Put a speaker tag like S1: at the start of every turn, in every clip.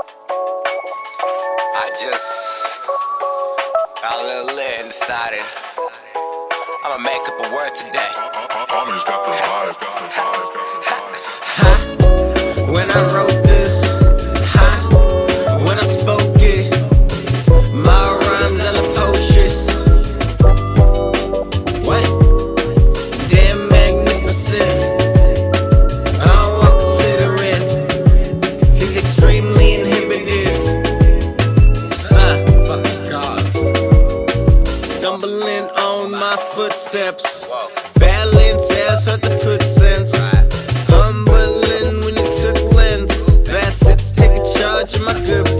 S1: I just got a little lit and decided I'ma make up a word today.
S2: Uh, uh, uh, Army's got the vibe, got the vibe, got the vibe.
S3: When I
S1: Whoa.
S3: Balance as hard to put sense. Humbling when you took lens. Facets taking charge of my good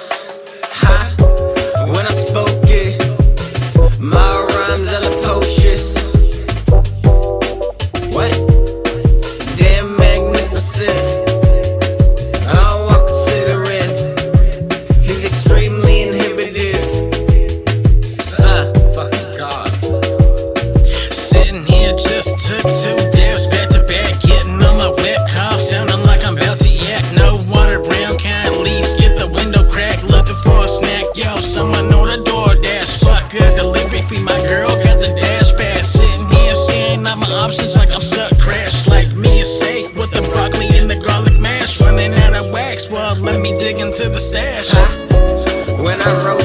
S3: this, ha! When I spoke it, my rhymes are precocious. What?
S4: Delivery my girl got the dash pad Sitting here seeing all my options like I'm stuck, crashed like me a steak with the broccoli and the garlic mash. Running out of wax, well, let me dig into the stash.
S3: when I wrote